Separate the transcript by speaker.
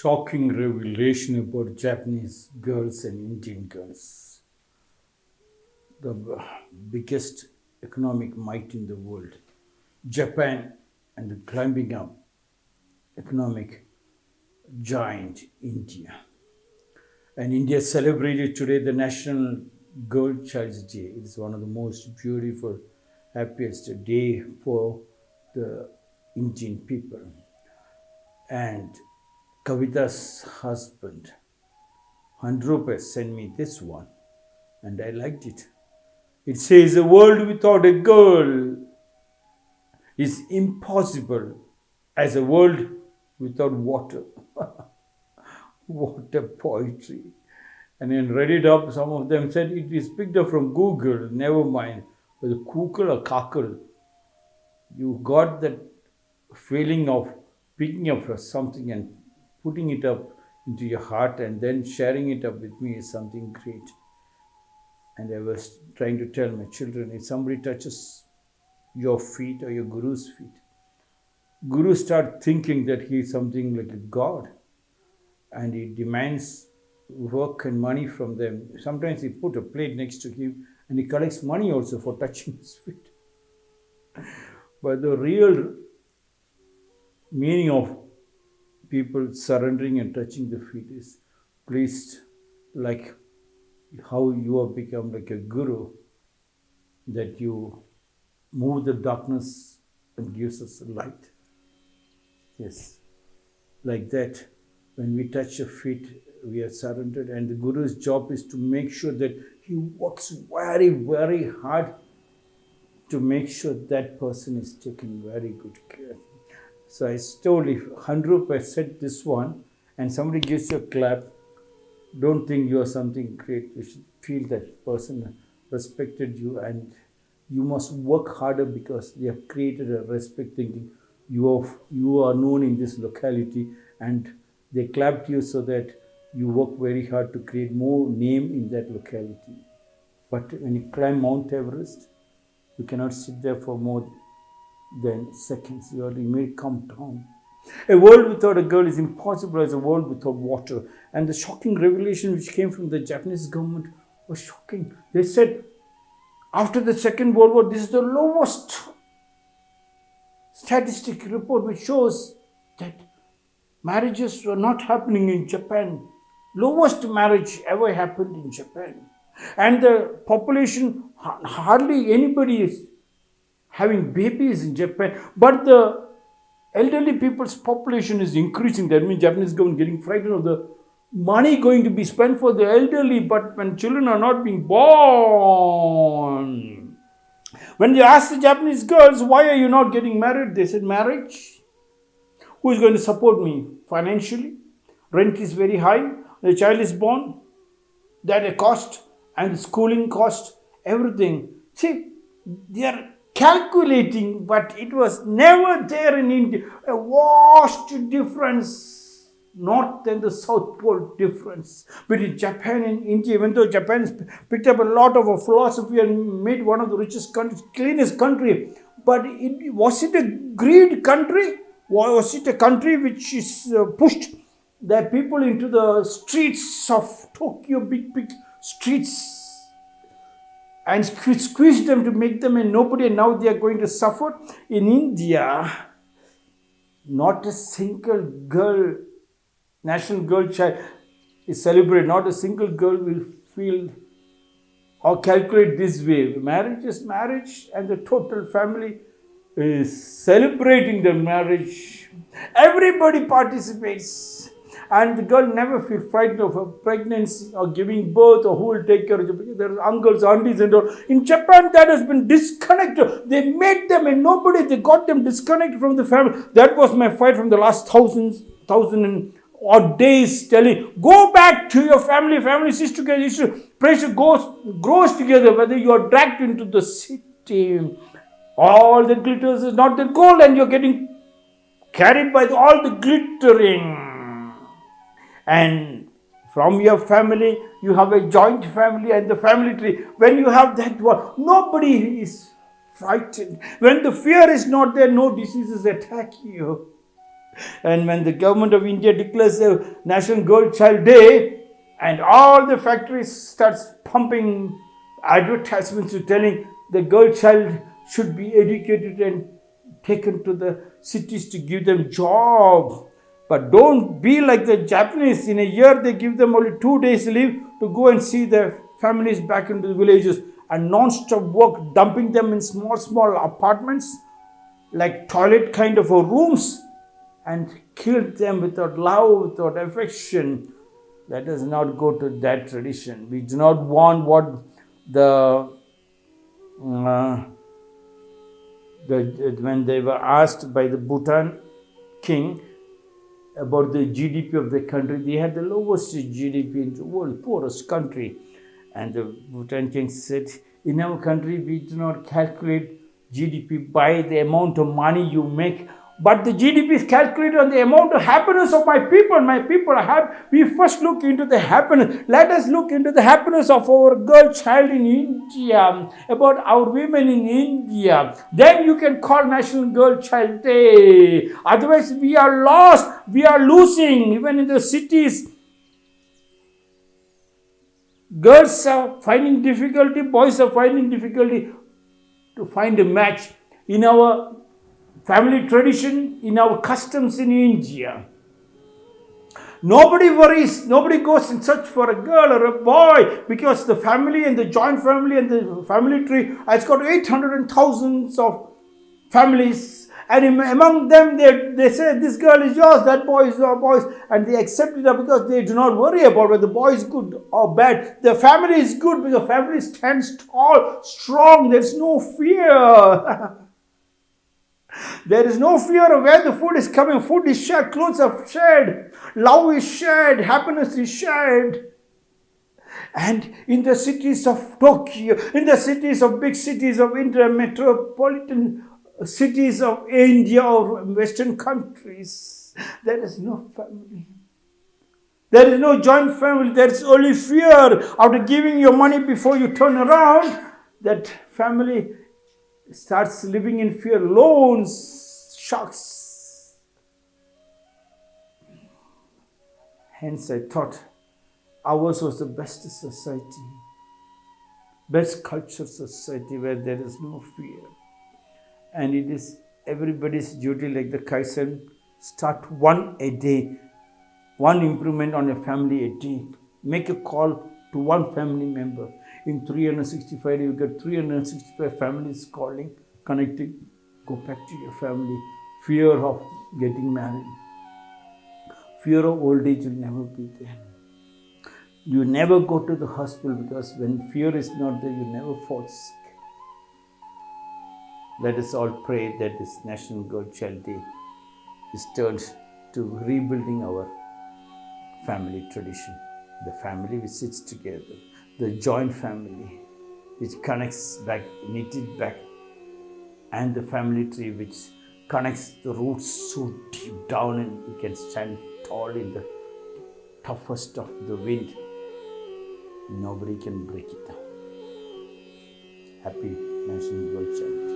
Speaker 1: shocking revelation about Japanese girls and Indian girls. The biggest economic might in the world. Japan and the climbing up economic giant India. And India celebrated today the National Girl Child's Day. It is one of the most beautiful, happiest day for the Indian people. And Kavita's husband, Handrupa, sent me this one, and I liked it. It says, A world without a girl is impossible as a world without water. what a poetry. And then read it up, some of them said it is picked up from Google, never mind. Whether Kukul or Kakal, you got that feeling of picking up something and putting it up into your heart and then sharing it up with me is something great. And I was trying to tell my children if somebody touches your feet or your guru's feet, guru start thinking that he is something like a god and he demands work and money from them. Sometimes he put a plate next to him and he collects money also for touching his feet. But the real meaning of people surrendering and touching the feet is pleased like how you have become like a guru that you move the darkness and gives us light. Yes. Like that when we touch your feet we are surrendered and the guru's job is to make sure that he works very very hard to make sure that person is taken very good care so I told if 100% this one and somebody gives you a clap, don't think you are something great. You should feel that person respected you and you must work harder because they have created a respect thinking you are, you are known in this locality and they clapped you so that you work very hard to create more name in that locality. But when you climb Mount Everest, you cannot sit there for more then seconds you may come down. A world without a girl is impossible as a world without water. And the shocking revelation which came from the Japanese government was shocking. They said, after the Second World War, this is the lowest statistic report which shows that marriages were not happening in Japan. Lowest marriage ever happened in Japan. And the population, hardly anybody is having babies in Japan, but the elderly people's population is increasing. That means Japanese government getting frightened of the money going to be spent for the elderly, but when children are not being born. When you ask the Japanese girls, why are you not getting married? They said, marriage. Who is going to support me financially? Rent is very high. The child is born. That a cost and schooling cost, everything. See, they are calculating, but it was never there in India. A vast difference, north and the south pole difference between Japan and India. Even though Japan picked up a lot of a philosophy and made one of the richest countries, cleanest country, but it, was it a greed country? Was it a country which is uh, pushed the people into the streets of Tokyo, big, big streets and squeeze them to make them a nobody and now they are going to suffer. In India, not a single girl, national girl child is celebrated. Not a single girl will feel or calculate this way. Marriage is marriage and the total family is celebrating the marriage. Everybody participates and the girl never feel frightened of a pregnancy or giving birth or who will take care of you there are uncles, aunties and all. In Japan, that has been disconnected. They made them and nobody. They got them disconnected from the family. That was my fight from the last thousands, thousand and odd days telling, go back to your family. Family sits together. Pressure goes, grows together. Whether you are dragged into the city, all that glitters is not the gold and you're getting carried by the, all the glittering and from your family you have a joint family and the family tree. When you have that one nobody is frightened. When the fear is not there no diseases attack you. And when the government of India declares a National Girl Child Day, and all the factories starts pumping advertisements to telling the girl child should be educated and taken to the cities to give them job. But don't be like the Japanese. In a year, they give them only two days leave to go and see their families back into the villages and non-stop work, dumping them in small, small apartments like toilet kind of rooms and killed them without love, without affection. Let us not go to that tradition. We do not want what the, uh, the when they were asked by the Bhutan king about the GDP of the country, they had the lowest GDP in the world, poorest country. And the Bhutan king said, in our country, we do not calculate GDP by the amount of money you make, but the GDP is calculated on the amount of happiness of my people. My people are happy. We first look into the happiness. Let us look into the happiness of our girl child in India, about our women in India. Then you can call National Girl Child Day. Otherwise, we are lost. We are losing. Even in the cities, girls are finding difficulty, boys are finding difficulty to find a match in our family tradition, in our customs in India. Nobody worries, nobody goes in search for a girl or a boy because the family and the joint family and the family tree has got 800 and thousands of families. And among them, they, they say, This girl is yours, that boy is your boy's. And they accept it because they do not worry about whether the boy is good or bad. The family is good because family stands tall, strong, there's no fear. There is no fear of where the food is coming. Food is shared, clothes are shared, love is shared, happiness is shared. And in the cities of Tokyo, in the cities of big cities of India, metropolitan cities of India or Western countries, there is no family. There is no joint family. There is only fear. After giving your money before you turn around, that family starts living in fear, loans, shocks. Hence, I thought ours was the best society, best culture society where there is no fear. And it is everybody's duty, like the Kaizen, start one a day, one improvement on your family a day. Make a call to one family member in 365 you get 365 families calling, connecting. Go back to your family. Fear of getting married. Fear of old age will never be there. You never go to the hospital because when fear is not there, you never fall sick. Let us all pray that this National Girl Day is turned to rebuilding our family tradition. The family which sits together the joint family which connects back, knitted back, and the family tree which connects the roots so deep down and you can stand tall in the toughest of the wind. Nobody can break it down. Happy National World Child.